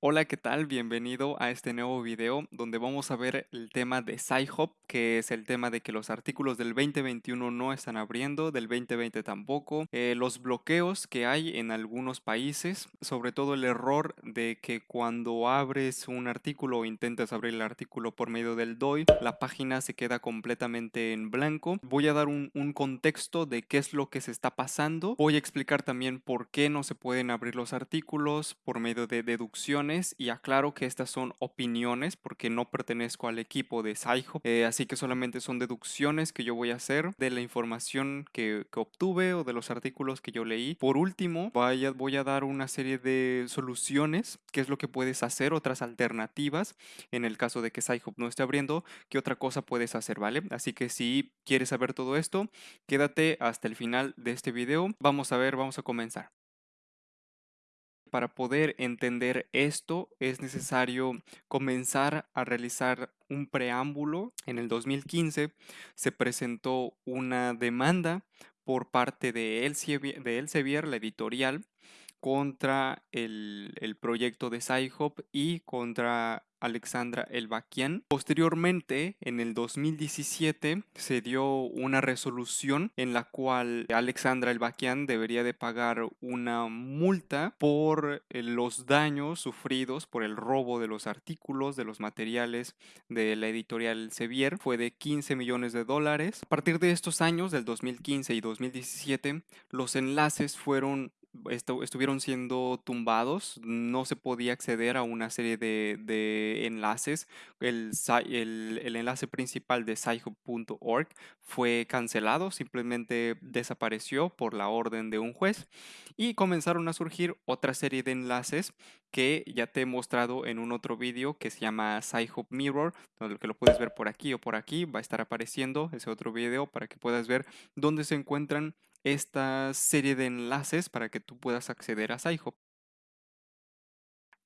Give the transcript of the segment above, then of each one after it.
Hola, ¿qué tal? Bienvenido a este nuevo video donde vamos a ver el tema de Sci-Hub, que es el tema de que los artículos del 2021 no están abriendo, del 2020 tampoco, eh, los bloqueos que hay en algunos países, sobre todo el error de que cuando abres un artículo o intentas abrir el artículo por medio del DOI, la página se queda completamente en blanco. Voy a dar un, un contexto de qué es lo que se está pasando. Voy a explicar también por qué no se pueden abrir los artículos por medio de y aclaro que estas son opiniones porque no pertenezco al equipo de Saiho, eh, así que solamente son deducciones que yo voy a hacer de la información que, que obtuve o de los artículos que yo leí. Por último, voy a dar una serie de soluciones, qué es lo que puedes hacer, otras alternativas en el caso de que Sci-Hub no esté abriendo, qué otra cosa puedes hacer, ¿vale? Así que si quieres saber todo esto, quédate hasta el final de este video. Vamos a ver, vamos a comenzar. Para poder entender esto es necesario comenzar a realizar un preámbulo. En el 2015 se presentó una demanda por parte de Elsevier, de la editorial, contra el, el proyecto de Sci-Hub y contra Alexandra Elbakian. Posteriormente, en el 2017, se dio una resolución en la cual Alexandra Elbakian debería de pagar una multa por eh, los daños sufridos por el robo de los artículos, de los materiales de la editorial Sevier. Fue de 15 millones de dólares. A partir de estos años, del 2015 y 2017, los enlaces fueron estuvieron siendo tumbados, no se podía acceder a una serie de, enlaces. El, el, enlace principal de sci.org fue cancelado, simplemente desapareció por la orden de un juez y comenzaron a surgir otra serie de enlaces que ya te he mostrado en un otro vídeo que se llama SciHub Mirror, que lo puedes ver por aquí o por aquí, va a estar apareciendo ese otro video para que puedas ver dónde se encuentran esta serie de enlaces para que tú puedas acceder a SciHub.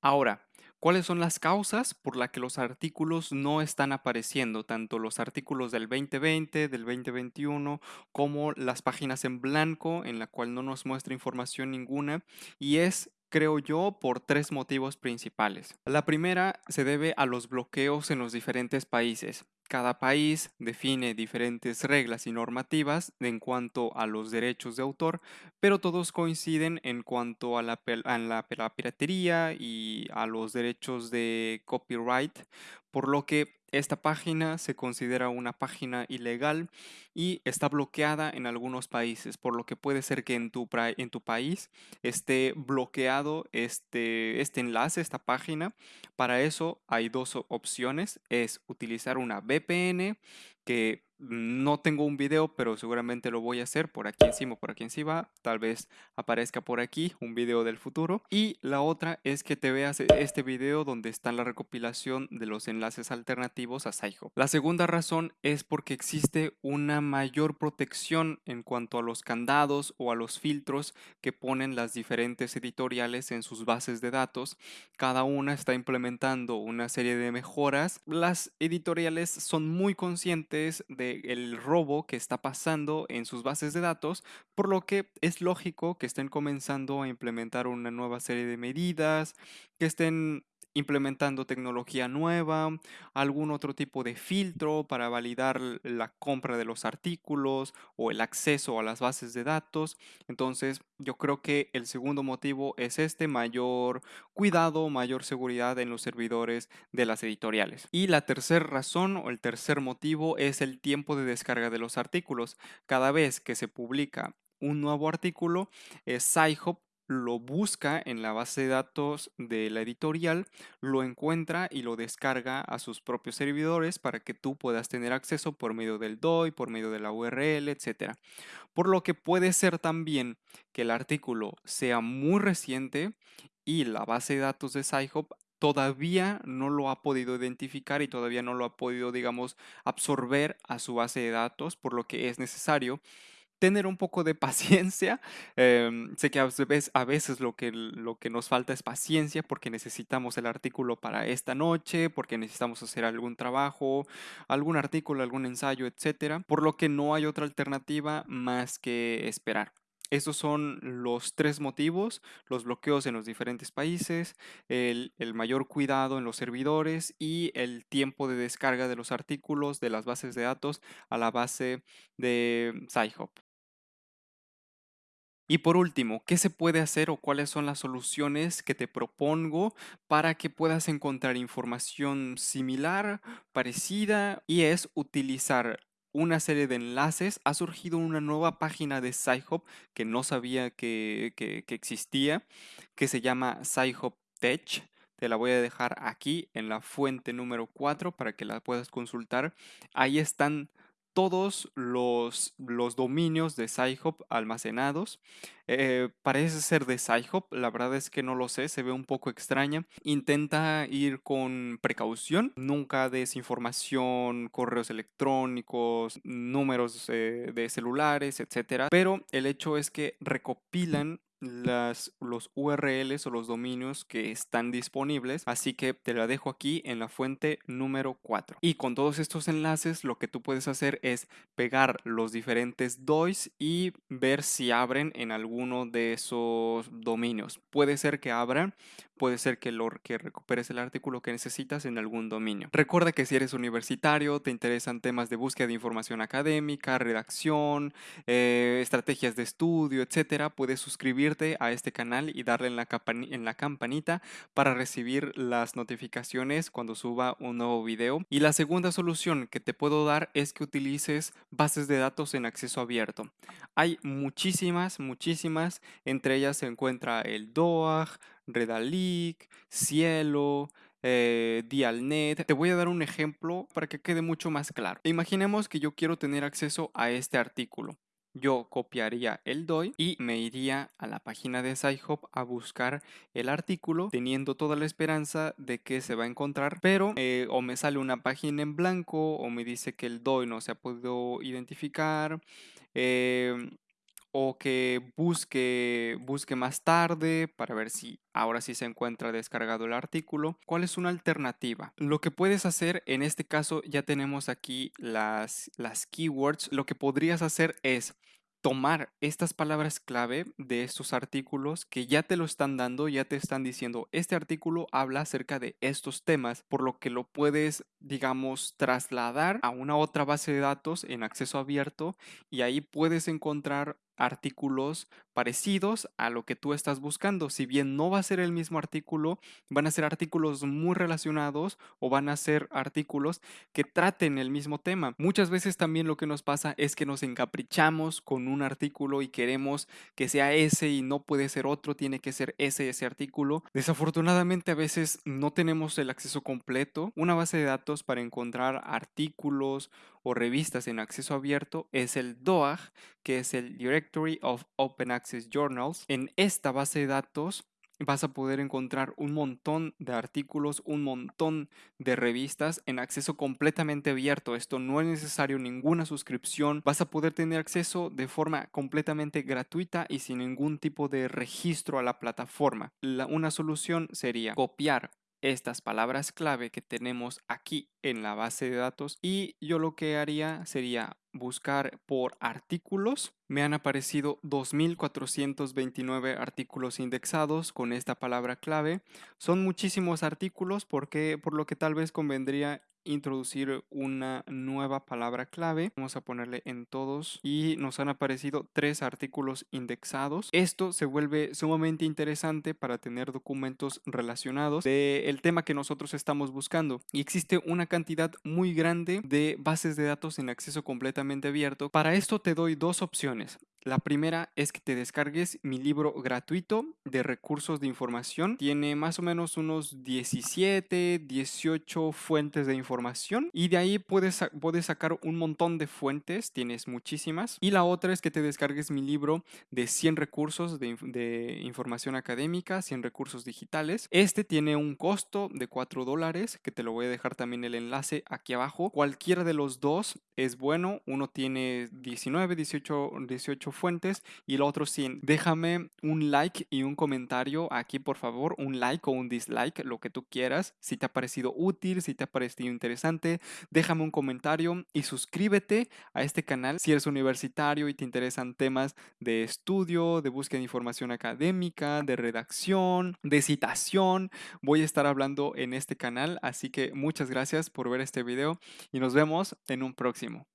Ahora, ¿cuáles son las causas por las que los artículos no están apareciendo? Tanto los artículos del 2020, del 2021, como las páginas en blanco en la cual no nos muestra información ninguna. Y es creo yo, por tres motivos principales. La primera se debe a los bloqueos en los diferentes países. Cada país define diferentes reglas y normativas en cuanto a los derechos de autor, pero todos coinciden en cuanto a la, piratería y a los derechos de copyright, por lo que esta página se considera una página ilegal y está bloqueada en algunos países, por lo que puede ser que en tu, país esté bloqueado este, este enlace, esta página. Para eso hay dos opciones, es utilizar una VPN no tengo un video, pero seguramente lo voy a hacer por aquí encima, por aquí encima. Tal vez aparezca por aquí un video del futuro. Y la otra es que te veas este video donde está la recopilación de los enlaces alternativos a Saiho. La segunda razón es porque existe una mayor protección en cuanto a los candados o a los filtros que ponen las diferentes editoriales en sus bases de datos. Cada una está implementando una serie de mejoras. Las editoriales son muy conscientes de el robo que está pasando en sus bases de datos, por lo que es lógico que estén comenzando a implementar una nueva serie de medidas, que estén implementando tecnología nueva, algún otro tipo de filtro para validar la compra de los artículos o el acceso a las bases de datos. Entonces, yo creo que el segundo motivo es este mayor cuidado, mayor seguridad en los servidores de las editoriales. Y la tercera razón o el tercer motivo es el tiempo de descarga de los artículos. Cada vez que se publica un nuevo artículo, SciHub lo busca en la base de datos de la editorial, lo encuentra y lo descarga a sus propios servidores para que tú puedas tener acceso por medio del DOI, por medio de la URL, etc. Por lo que puede ser también que el artículo sea muy reciente y la base de datos de SciHub todavía no lo ha podido identificar y todavía no lo ha podido, digamos, absorber a su base de datos, por lo que es necesario tener un poco de paciencia. Em, sé que a veces, a veces lo, que, lo que nos falta es paciencia porque necesitamos el artículo para esta noche, porque necesitamos hacer algún trabajo, algún artículo, algún ensayo, etcétera, por lo que no hay otra alternativa más que esperar. Estos son los tres motivos, los bloqueos en los diferentes países, el, el mayor cuidado en los servidores y el tiempo de descarga de los artículos de las bases de datos a la base de Sci-Hub. Y por último, ¿qué se puede hacer o cuáles son las soluciones que te propongo para que puedas encontrar información similar, parecida? Y es utilizar una serie de enlaces. Ha surgido una nueva página de Sci-Hub que no sabía que, que- existía, que se llama Sci-Hub Tech. Te la voy a dejar aquí en la fuente número 4 para que la puedas consultar. Ahí están todos los, los dominios de Sci-Hub almacenados. Eh, parece ser de Sci-Hub, la verdad es que no lo sé, se ve un poco extraña. Intenta ir con precaución, nunca des información, correos electrónicos, números eh, de celulares, etcétera. Pero el hecho es que recopilan las, los URLs o los dominios que están disponibles, así que te la dejo aquí en la fuente número 4. Y con todos estos enlaces lo que tú puedes hacer es pegar los diferentes DOIs y ver si abren en alguno de esos dominios. Puede ser que abran, puede ser que, lo, que recuperes el artículo que necesitas en algún dominio. Recuerda que si eres universitario, te interesan temas de búsqueda de información académica, redacción, eh, estrategias de estudio, etcétera, puedes suscribirte a este canal y darle en la, en la campanita para recibir las notificaciones cuando suba un nuevo video. Y la segunda solución que te puedo dar es que utilices bases de datos en acceso abierto. Hay muchísimas, muchísimas, entre ellas se encuentra el DOAG, Redalic, Cielo, eh, Dialnet. Te voy a dar un ejemplo para que quede mucho más claro. Imaginemos que yo quiero tener acceso a este artículo. Yo copiaría el DOI y me iría a la página de SciHub a buscar el artículo teniendo toda la esperanza de que se va a encontrar, pero eh, o me sale una página en blanco o me dice que el DOI no se ha podido identificar. Em, o que busque, busque más tarde para ver si ahora sí se encuentra descargado el artículo. ¿Cuál es una alternativa? Lo que puedes hacer en este caso ya tenemos aquí las, las keywords. Lo que podrías hacer es tomar estas palabras clave de estos artículos que ya te lo están dando, ya te están diciendo, este artículo habla acerca de estos temas, por lo que lo puedes, digamos, trasladar a una otra base de datos en acceso abierto y ahí puedes encontrar artículos parecidos a lo que tú estás buscando. Si bien no va a ser el mismo artículo, van a ser artículos muy relacionados o van a ser artículos que traten el mismo tema. Muchas veces también lo que nos pasa es que nos encaprichamos con un artículo y queremos que sea ese y no puede ser otro, tiene que ser ese ese artículo. Desafortunadamente a veces no tenemos el acceso completo. Una base de datos para encontrar artículos o revistas en acceso abierto es el DOAG, que es el Directory of Open Access Journals. En esta base de datos vas a poder encontrar un montón de artículos, un montón de revistas en acceso completamente abierto. Esto no es necesario ninguna suscripción. Vas a poder tener acceso de forma completamente gratuita y sin ningún tipo de registro a la plataforma. una solución sería copiar estas palabras clave que tenemos aquí en la base de datos y yo lo que haría sería buscar por artículos. Me han aparecido 2.429 artículos indexados con esta palabra clave. Son muchísimos artículos porque por lo que tal vez convendría introducir una nueva palabra clave. Vamos a ponerle en todos y nos han aparecido tres artículos indexados. Esto se vuelve sumamente interesante para tener documentos relacionados del tema que nosotros estamos buscando. Y existe una cantidad muy grande de bases de datos en acceso completamente abierto. Para esto te doy dos opciones. La primera es que te descargues mi libro gratuito de recursos de información. Tiene más o menos unos 17, 18 fuentes de información y de ahí puedes, puedes sacar un montón de fuentes, tienes muchísimas. Y la otra es que te descargues mi libro de 100 recursos de, de información académica, 100 recursos digitales. Este tiene un costo de 4 dólares, que te lo voy a dejar también el enlace aquí abajo. Cualquiera de los dos es bueno. Uno tiene 19, 18, 18 48 fuentes y el otro 100. Déjame un like y un comentario aquí, por favor, un like o un dislike, lo que tú quieras. Si te ha parecido útil, si te ha parecido interesante, déjame un comentario y suscríbete a este canal si eres universitario y te interesan temas de estudio, de búsqueda de información académica, de redacción, de citación. Voy a estar hablando en este canal, así que muchas gracias por ver este video y nos vemos en un próximo.